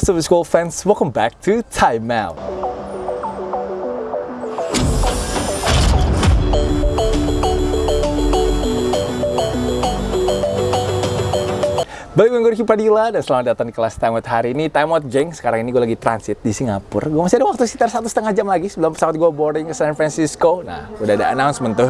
what's up school fans? Welcome back to Time Out. Balik gue Ricky Padilla dan selamat datang di kelas Time Out hari ini. Time Out geng, sekarang ini gue lagi transit di Singapura. Gue masih ada waktu sekitar satu setengah jam lagi sebelum pesawat gue boarding ke San Francisco. Nah, udah ada announcement tuh.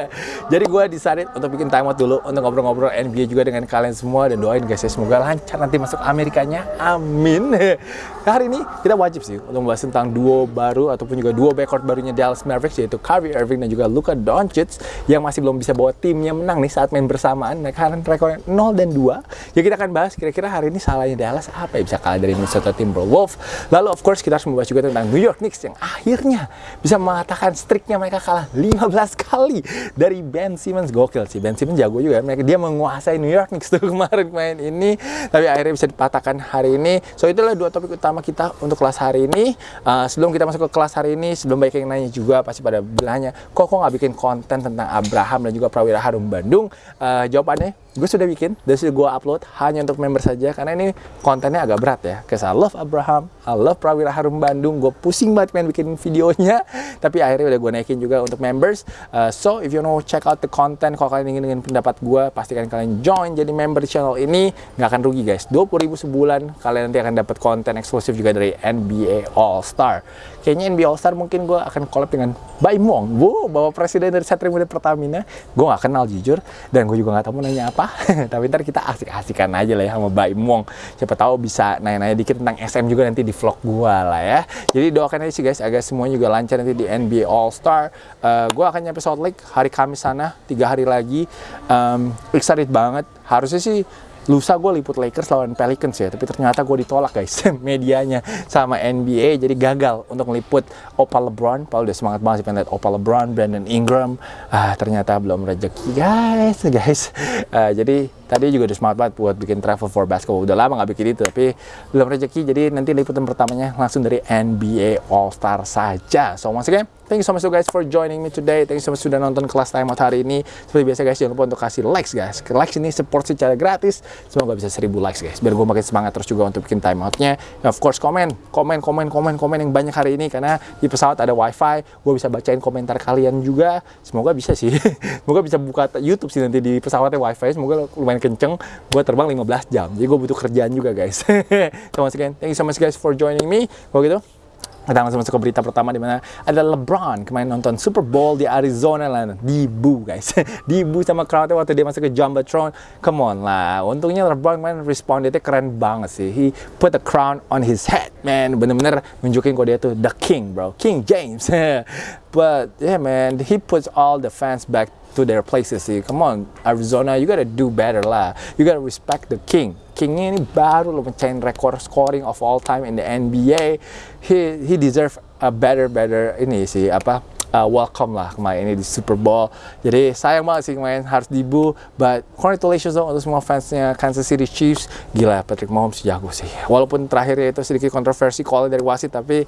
Jadi gue decided untuk bikin Time Out dulu Untuk ngobrol-ngobrol NBA juga dengan kalian semua. Dan doain guys ya, semoga lancar nanti masuk Amerikanya. Amin. Hari ini kita wajib sih untuk membahas tentang duo baru Ataupun juga duo backcourt barunya Dallas Mavericks Yaitu Kyrie Irving dan juga Luka Doncic Yang masih belum bisa bawa timnya menang nih saat main bersamaan. Mereka kan rekornya 0 dan 2 Ya kita akan bahas kira-kira hari ini salahnya Dallas apa ya bisa kalah dari Minnesota Timberwolves. Lalu of course kita harus membahas juga tentang New York Knicks yang akhirnya bisa mengatakan streaknya mereka kalah 15 kali dari Ben Simmons. Gokil sih, Ben Simmons jago juga. Mereka dia menguasai New York Knicks tuh kemarin main ini, tapi akhirnya bisa dipatahkan hari ini. So itulah dua topik utama kita untuk kelas hari ini. Uh, sebelum kita masuk ke kelas hari ini, sebelum banyak yang nanya juga pasti pada bilangnya, kok kok nggak bikin konten tentang Abraham dan juga Prawira Harum Bandung? Uh, jawabannya gue sudah bikin dan sudah gue upload hanya untuk member saja karena ini kontennya agak berat ya. Because love Abraham, I love Prawira Harum Bandung gue pusing banget pengen bikin videonya. Tapi akhirnya udah gue naikin juga untuk members. Uh, so if you know check out the content kalau kalian ingin dengan pendapat gue pastikan kalian join jadi member channel ini. Nggak akan rugi guys. 20 ribu sebulan kalian nanti akan dapat konten eksklusif juga dari NBA All Star kayaknya NBA All Star mungkin gue akan collab dengan Baimong. Wow bawa presiden dari Satria Muda Pertamina. Gue nggak kenal jujur. Dan gue juga nggak tahu mau nanya apa tapi ntar kita asik-asikan aja lah ya sama Mbak Imong siapa tahu bisa nanya-nanya dikit tentang SM juga nanti di vlog gua lah ya. Jadi doakan aja sih guys agar semuanya juga lancar nanti di NBA All Star uh, gua akan nyampe Salt Lake hari Kamis sana tiga hari lagi. Um, excited banget. Harusnya sih lusa gue liput Lakers lawan Pelicans ya tapi ternyata gue ditolak guys medianya sama NBA jadi gagal untuk meliput Opa LeBron. Paul udah semangat banget sih pengen lihat Opa LeBron Brandon Ingram. Ah ternyata belum rezeki guys guys. Uh, jadi tadi juga udah semangat banget buat bikin travel for basketball udah lama nggak bikin itu tapi belum rezeki jadi nanti liputan pertamanya langsung dari NBA All Star saja so once again Thank you so much guys for joining me today. Thank you so much sudah nonton kelas time out hari ini. Seperti biasa guys, jangan lupa untuk kasih likes guys. Likes ini support secara gratis. Semoga bisa 1000 likes guys. Biar gue makin semangat terus juga untuk bikin time outnya. And of course komen, komen, komen, komen, komen yang banyak hari ini karena di pesawat ada wifi. Gue bisa bacain komentar kalian juga. Semoga bisa sih. Semoga bisa buka YouTube sih nanti di pesawatnya wifi. Semoga lumayan kenceng. Gue terbang 15 jam. Jadi gue butuh kerjaan juga guys. so once again, thank you so much guys for joining me. Kalau gitu, kita langsung masuk ke berita pertama di mana ada LeBron kemarin nonton Super Bowl di Arizona lah, dibu guys, dibu sama crowdnya waktu dia masuk ke Jumbotron. Come on lah, untungnya LeBron kemarin respondnya keren banget sih. He put the crown on his head, man. Bener-bener nunjukin kok dia tuh the king, bro, King James. But yeah, man, he puts all the fans back to their places sih. Come on, Arizona, you gotta do better lah. You gotta respect the king. Kingnya ini baru lo mencain rekor scoring of all time in the NBA. He he deserve a better better ini sih apa uh, welcome lah kemarin ini di Super Bowl. Jadi sayang banget sih kemarin harus dibu, but congratulations dong untuk semua fansnya Kansas City Chiefs. Gila Patrick Mahomes jago sih. Walaupun terakhirnya itu sedikit kontroversi call dari wasit, tapi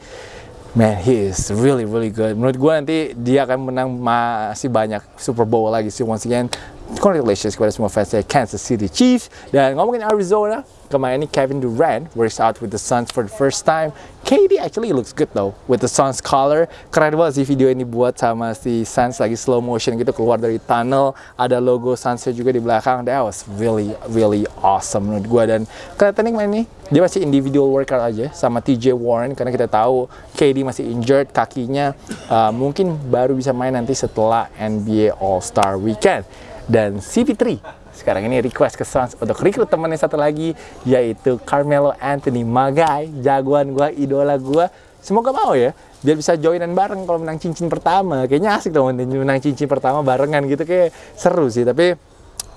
man he is really really good. Menurut gue nanti dia akan menang masih banyak Super Bowl lagi sih once again. Congratulations kepada semua fans dari Kansas City Chiefs. Dan ngomongin Arizona, kemarin ini Kevin Durant works out with the Suns for the first time. KD actually looks good though with the Suns color. Keren banget sih video ini buat sama si Suns lagi slow motion gitu keluar dari tunnel. Ada logo Suns juga di belakang. That was really really awesome menurut gue dan kelihatan nih ini dia masih individual workout aja sama TJ Warren karena kita tahu KD masih injured kakinya uh, mungkin baru bisa main nanti setelah NBA All Star Weekend dan CP3 sekarang ini request ke Suns untuk rekrut temennya satu lagi yaitu Carmelo Anthony Magai jagoan gua idola gua. Semoga mau ya biar bisa joinan bareng kalau menang cincin pertama. Kayaknya asik dong menang cincin pertama barengan gitu kayak seru sih. Tapi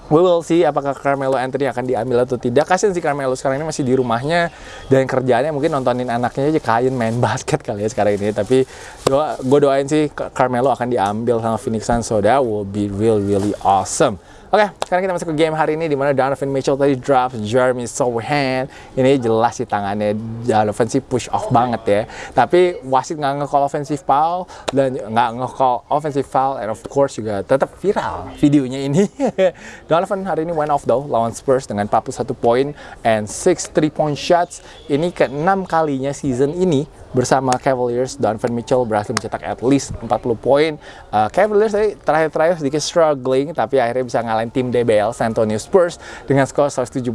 we will see apakah Carmelo Anthony akan diambil atau tidak. Kasian sih Carmelo sekarang ini masih di rumahnya dan kerjaannya mungkin nontonin anaknya aja kain main basket kali ya sekarang ini. Tapi doa, gue doain sih Carmelo akan diambil sama Phoenix Suns so that will be real really awesome. Oke, sekarang kita masuk ke game hari ini di mana Donovan Mitchell tadi drop Jeremy Sohan. Ini jelas sih tangannya Donovan sih push off banget ya. Tapi wasit nggak nge-call offensive foul dan nggak nge-call offensive foul and of course juga tetap viral videonya ini. Donovan hari ini went off though lawan Spurs dengan 41 poin and 6 3 point shots. Ini ke 6 kalinya season ini bersama Cavaliers, Donovan Mitchell berhasil mencetak at least 40 poin. Uh, Cavaliers tadi terakhir-terakhir sedikit struggling, tapi akhirnya bisa ngalahin tim DBL San Antonio Spurs dengan skor 117-109.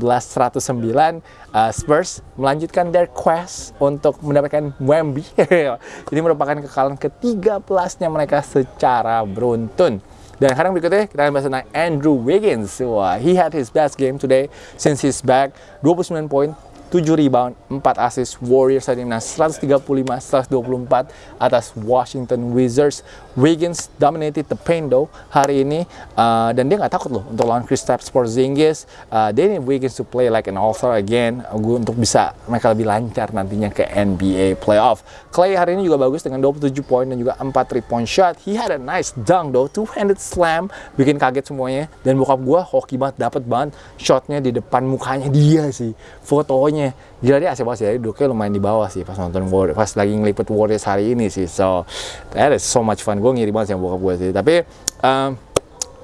Uh, Spurs melanjutkan their quest untuk mendapatkan Wemby. Ini merupakan kekalahan ke-13-nya mereka secara beruntun. Dan sekarang berikutnya kita akan bahas tentang Andrew Wiggins. Wah, he had his best game today since he's back. 29 poin, 7 rebound, 4 assist. Warriors tadi menang 135-124 atas Washington Wizards. Wiggins dominated the paint though hari ini uh, dan dia nggak takut loh untuk lawan Kristaps Porzingis. Uh, they need Wiggins to play like an all-star again uh, untuk bisa mereka lebih lancar nantinya ke NBA playoff. Clay hari ini juga bagus dengan 27 poin dan juga 4 3 point shot. He had a nice dunk though, two-handed slam, bikin kaget semuanya. Dan bokap gua hoki banget, dapat banget shotnya di depan mukanya dia sih. Fotonya gila dia asik banget sih. Duduknya lumayan di bawah sih pas nonton Warriors, pas lagi ngelipet Warriors hari ini sih. So that is so much fun. Gue ngiri banget sih sama bokap gue sih. Tapi um,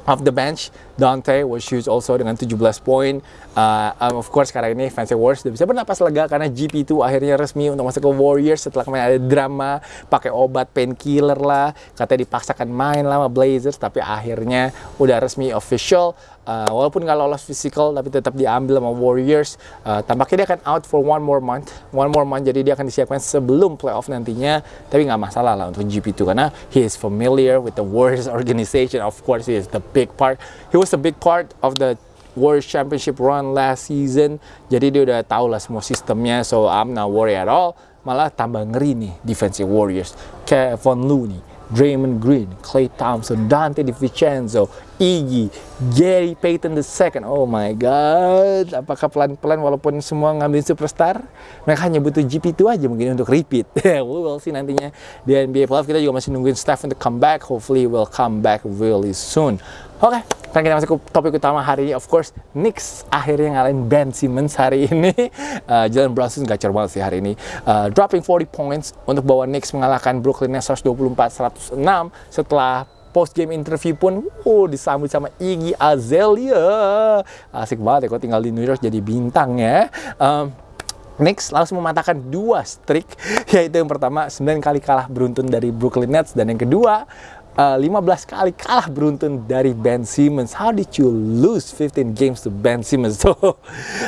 off the bench, Dante was huge also dengan 17 poin. Uh, um, of course sekarang ini Fancy Warriors udah bisa bernapas lega karena GP2 akhirnya resmi untuk masuk ke Warriors setelah kemarin ada drama pakai obat painkiller lah, katanya dipaksakan main lah sama Blazers tapi akhirnya udah resmi official. Uh, walaupun nggak lolos physical tapi tetap diambil sama Warriors. Uh, tampaknya dia akan out for one more month, one more month jadi dia akan disiapkan sebelum playoff nantinya. Tapi nggak masalah lah untuk GP2 karena he is familiar with the Warriors organization. Of course he is the big part. He was a big part of the Warriors Championship run last season. Jadi dia udah tahu lah semua sistemnya. So I'm not worried at all. Malah tambah ngeri nih defensive Warriors. Kevin Looney, Draymond Green, Clay Thompson, Dante DiVincenzo, Iggy, Gary Payton II. Oh my God. Apakah pelan-pelan walaupun semua ngambil superstar, mereka hanya butuh GP2 aja mungkin untuk repeat. we will see nantinya di NBA Playoff. Kita juga masih nungguin Steph untuk comeback. Hopefully will come back really soon. Oke, okay, sekarang kita masuk ke topik utama hari ini. Of course, Knicks akhirnya ngalahin Ben Simmons hari ini. Uh, Jalen Brunson gacor banget sih hari ini. Uh, dropping 40 points untuk bawa Knicks mengalahkan Brooklyn Nets 124-106 setelah post game interview pun uh, disambut sama Iggy Azalea. Asik banget ya kok tinggal di New York jadi bintang ya. Um, Knicks langsung mematahkan dua streak, yaitu yang pertama 9 kali kalah beruntun dari Brooklyn Nets dan yang kedua uh, 15 kali kalah beruntun dari Ben Simmons. How did you lose 15 games to Ben Simmons? So,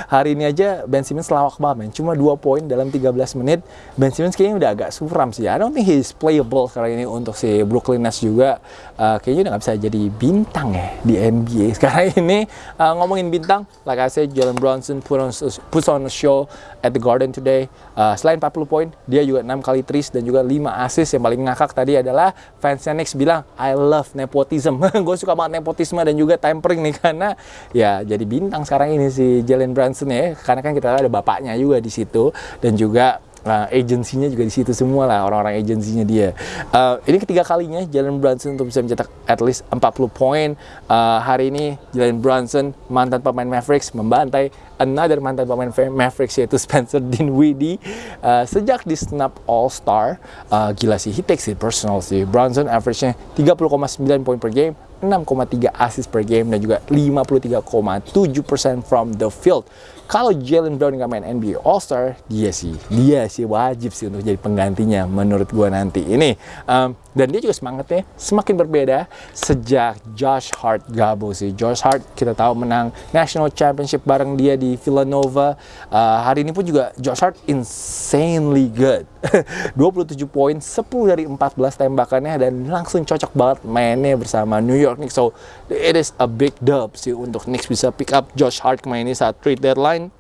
hari ini aja Ben Simmons lawak banget, man. Cuma 2 poin dalam 13 menit. Ben Simmons kayaknya udah agak suram sih. I don't think he's playable sekarang ini untuk si Brooklyn Nets juga. Uh, kayaknya udah gak bisa jadi bintang ya di NBA. Sekarang ini uh, ngomongin bintang, like I said, Jalen Brunson put on, put on a show at the Garden today. Uh, selain 40 poin, dia juga 6 kali tris dan juga 5 assist. Yang paling ngakak tadi adalah fansnya Knicks bilang, I love nepotism. gue suka banget nepotisme dan juga tampering nih karena ya jadi bintang sekarang ini si Jalen Brunson ya. Karena kan kita ada bapaknya juga di situ dan juga uh, agensinya juga di situ semua lah orang-orang agensinya dia. Uh, ini ketiga kalinya Jalen Brunson untuk bisa mencetak at least 40 poin. Uh, hari ini Jalen Brunson mantan pemain Mavericks membantai another mantan pemain Mavericks yaitu Spencer Dinwiddie uh, sejak di snap All Star. Uh, gila sih, he takes it personal sih. Brunson average-nya 30,9 poin per game, 6,3 assist per game dan juga 53,7% from the field. Kalau Jalen Brown nggak main NBA All Star, dia sih, dia sih wajib sih untuk jadi penggantinya menurut gua nanti ini. Um, dan dia juga semangatnya semakin berbeda sejak Josh Hart gabung sih. Josh Hart kita tahu menang National Championship bareng dia di Villanova. Uh, hari ini pun juga Josh Hart insanely good. 27 poin, 10 dari 14 tembakannya dan langsung cocok banget mainnya bersama New York Knicks. So it is a big dub sih untuk Knicks bisa pick up Josh Hart kemarin ini saat trade deadline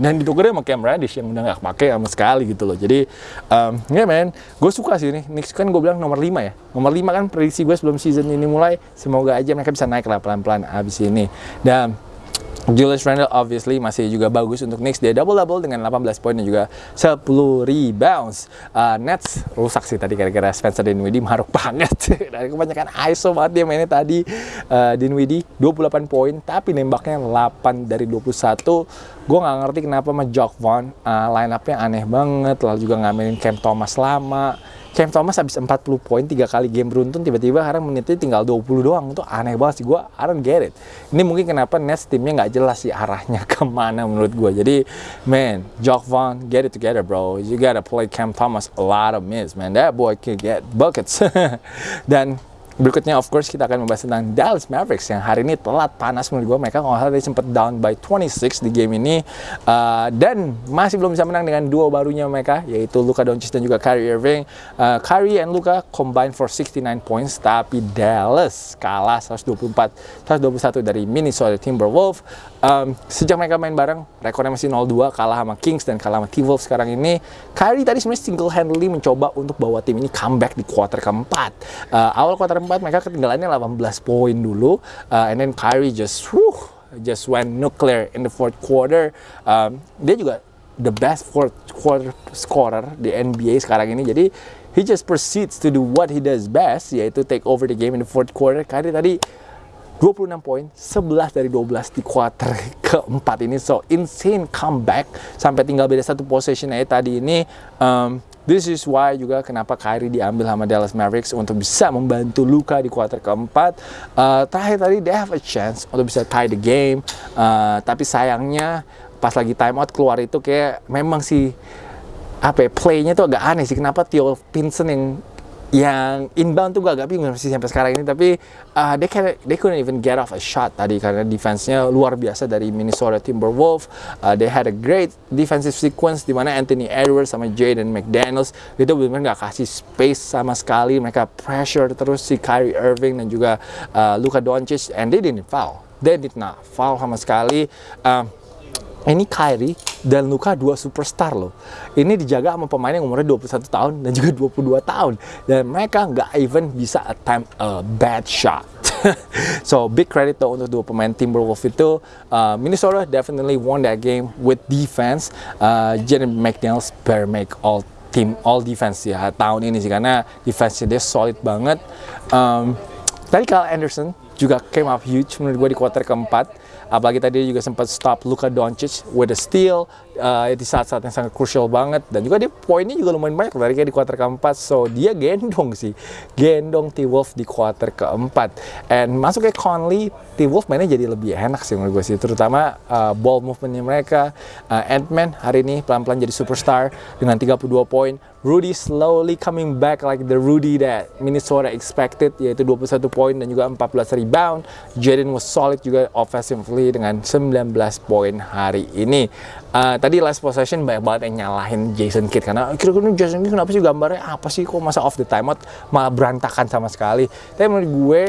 dan ditukernya sama Cam Reddish yang udah gak pakai sama sekali gitu loh. Jadi um, ya yeah, men. Gue suka sih ini. Knicks kan gue bilang nomor 5 ya. Nomor 5 kan prediksi gue sebelum season ini mulai. Semoga aja mereka bisa naik lah pelan-pelan abis ini. Dan Julius Randle obviously masih juga bagus untuk Knicks. Dia double-double dengan 18 poin dan juga 10 rebounds. Uh, Nets rusak sih tadi gara-gara Spencer Dinwiddie maruk banget. Dari kebanyakan ISO banget dia mainnya tadi. Uh, Dinwiddie 28 poin tapi nembaknya 8 dari 21 gue nggak ngerti kenapa sama Jock Vaughn uh, line up-nya aneh banget. Lalu juga ngamenin Cam Thomas lama Cam Thomas habis 40 poin tiga kali game beruntun tiba-tiba sekarang menitnya tinggal 20 doang. Itu aneh banget sih gue I get it. Ini mungkin kenapa Nets timnya nggak jelas sih arahnya ke mana menurut gue jadi man Jock Vaughn get it together bro. You gotta play Cam Thomas a lot of minutes man. That boy can get buckets. Dan Berikutnya of course kita akan membahas tentang Dallas Mavericks yang hari ini telat panas menurut gue mereka kalau salah tadi sempat down by 26 di game ini uh, dan masih belum bisa menang dengan duo barunya mereka yaitu Luka Doncic dan juga Kyrie Irving. Uh, Kyrie and Luka combine for 69 points tapi Dallas kalah 124 121 dari Minnesota Timberwolves. Um, sejak mereka main bareng rekornya masih 0-2 kalah sama Kings dan kalah sama T-Wolves sekarang ini. Kyrie tadi sebenarnya single handedly mencoba untuk bawa tim ini comeback di quarter keempat. Uh, awal quarter keempat mereka ketinggalannya 18 poin dulu. Uh, and then Kyrie just whew, just went nuclear in the fourth quarter. Um, dia juga the best fourth quarter scorer di NBA sekarang ini. Jadi he just proceeds to do what he does best yaitu take over the game in the fourth quarter. Kyrie tadi 26 poin, 11 dari 12 di quarter keempat ini. So, insane comeback. Sampai tinggal beda satu possession aja tadi ini. Um, This is why juga kenapa Kyrie diambil sama Dallas Mavericks untuk bisa membantu Luka di kuarter keempat. Uh, terakhir tadi they have a chance untuk bisa tie the game, uh, tapi sayangnya pas lagi time out keluar itu kayak memang sih apa ya, playnya tuh agak aneh sih. Kenapa Theo Pinson yang yang inbound tuh gue agak bingung sih sampai sekarang ini tapi uh, they, can, they couldn't even get off a shot tadi karena defense-nya luar biasa dari Minnesota Timberwolves. Uh, they had a great defensive sequence di mana Anthony Edwards sama Jaden McDaniels itu benar-benar gak kasih space sama sekali. Mereka pressure terus si Kyrie Irving dan juga uh, Luka Doncic and they didn't foul. They did not foul sama sekali. Uh, ini Kyrie dan Luka dua superstar loh. Ini dijaga sama pemain yang umurnya 21 tahun dan juga 22 tahun. Dan mereka nggak even bisa attempt a bad shot. so big credit tuh untuk dua pemain Timberwolves itu. Uh, Minnesota definitely won that game with defense. Uh, Jaden McDaniels better make all team all defense ya tahun ini sih karena defense dia solid banget. Um, tadi Kyle Anderson juga came up huge menurut gue di quarter keempat apalagi tadi juga sempat stop Luka Doncic with a steal uh, di saat-saat yang sangat crucial banget. Dan juga dia poinnya juga lumayan banyak dari kayak di kuarter keempat. So dia gendong sih. Gendong T-Wolf di kuarter keempat. And masuk ke Conley T-Wolf mainnya jadi lebih enak sih menurut gue sih. Terutama uh, ball movementnya mereka. Uh, Ant-Man hari ini pelan-pelan jadi superstar dengan 32 poin. Rudy slowly coming back like the Rudy that Minnesota expected yaitu 21 poin dan juga 14 rebound. Jaden was solid juga offensively dengan 19 poin hari ini. Uh, tadi last possession banyak banget yang nyalahin Jason Kidd. Karena kira-kira Jason Kidd kenapa sih gambarnya apa sih? Kok masa off the timeout malah berantakan sama sekali. Tapi menurut gue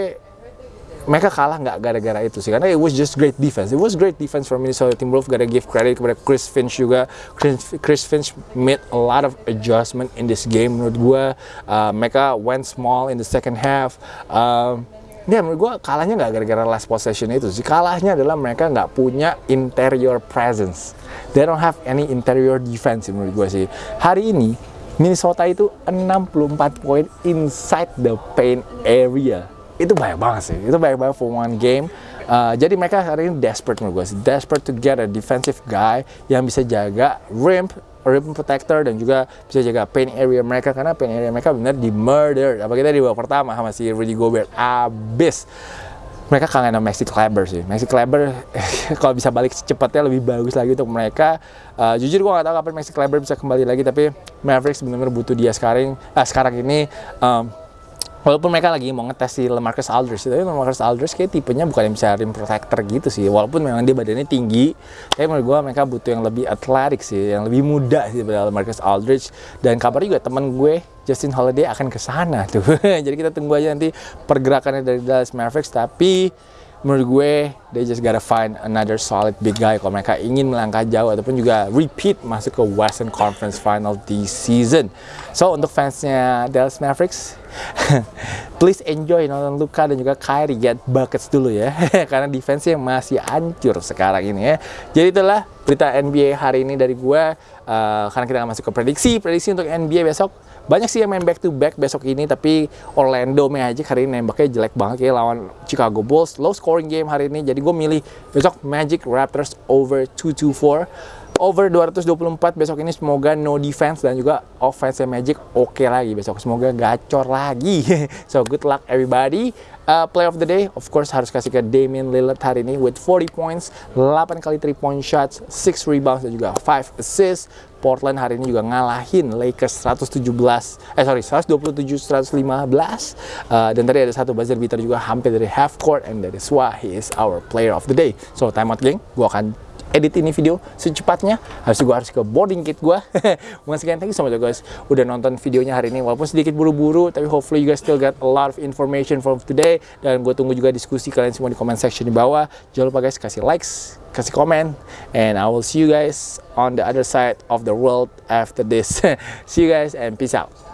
mereka kalah nggak gara-gara itu sih. Karena it was just great defense. It was great defense from Minnesota Timberwolves. Gotta give credit kepada Chris Finch juga. Chris, Chris Finch made a lot of adjustment in this game. Menurut gue uh, mereka went small in the second half. Um, Ya menurut gue kalahnya nggak gara-gara last possession itu sih. Kalahnya adalah mereka nggak punya interior presence. They don't have any interior defense menurut gue sih. Hari ini Minnesota itu 64 poin inside the paint area. Itu banyak banget sih. Itu banyak banget for one game. Uh, jadi mereka hari ini desperate menurut gue sih. Desperate to get a defensive guy yang bisa jaga rim rim protector dan juga bisa jaga paint area mereka karena paint area mereka benar di murder. Apa kita di babak pertama sama si Rudy Gobert. Abis. Mereka kangen sama Maxi Kleber sih. Maxi Kleber kalau bisa balik secepatnya lebih bagus lagi untuk mereka. Uh, jujur gue gak tahu kapan Maxi Kleber bisa kembali lagi tapi Mavericks benar-benar butuh dia sekarang uh, sekarang ini. Um, Walaupun mereka lagi mau ngetes si Lamarcus Aldridge, tapi Lamarcus Aldridge kayak tipenya bukan yang bisa rim protector gitu sih. Walaupun memang dia badannya tinggi, tapi menurut gue mereka butuh yang lebih atletik sih, yang lebih muda sih daripada Lamarcus Aldridge. Dan kabarnya juga teman gue Justin Holiday akan ke sana tuh. Jadi kita tunggu aja nanti pergerakannya dari Dallas Mavericks. Tapi menurut gue they just gotta find another solid big guy kalau mereka ingin melangkah jauh ataupun juga repeat masuk ke Western Conference Final di season. So untuk fansnya Dallas Mavericks, please enjoy nonton Luka dan juga Kyrie get buckets dulu ya, karena defense-nya masih hancur sekarang ini ya. Jadi itulah berita NBA hari ini dari gue, uh, karena kita akan masuk ke prediksi, prediksi untuk NBA besok. Banyak sih yang main back to back besok ini tapi Orlando Magic hari ini nembaknya jelek banget ya lawan Chicago Bulls. Low scoring game hari ini jadi gue milih besok Magic Raptors over 224 over 224 besok ini semoga no defense dan juga offense Magic oke okay lagi. Besok semoga gacor lagi. So good luck everybody. Uh, play of the day of course harus kasih ke Damian Lillard hari ini with 40 points 8 kali 3 point shots 6 rebounds dan juga 5 assists. Portland hari ini juga ngalahin Lakers 117 eh sorry 127 115 uh, dan tadi ada satu buzzer beater juga hampir dari half court and that is why he is our player of the day. So time out geng. Gua akan edit ini video secepatnya. Itu gue harus ke boarding kit gue once again thank you so much guys udah nonton videonya hari ini. Walaupun sedikit buru-buru tapi hopefully you guys still get a lot of information from today. Dan gue tunggu juga diskusi kalian semua di comment section di bawah. Jangan lupa guys kasih likes kasih komen. And I will see you guys on the other side of the world after this. See you guys and peace out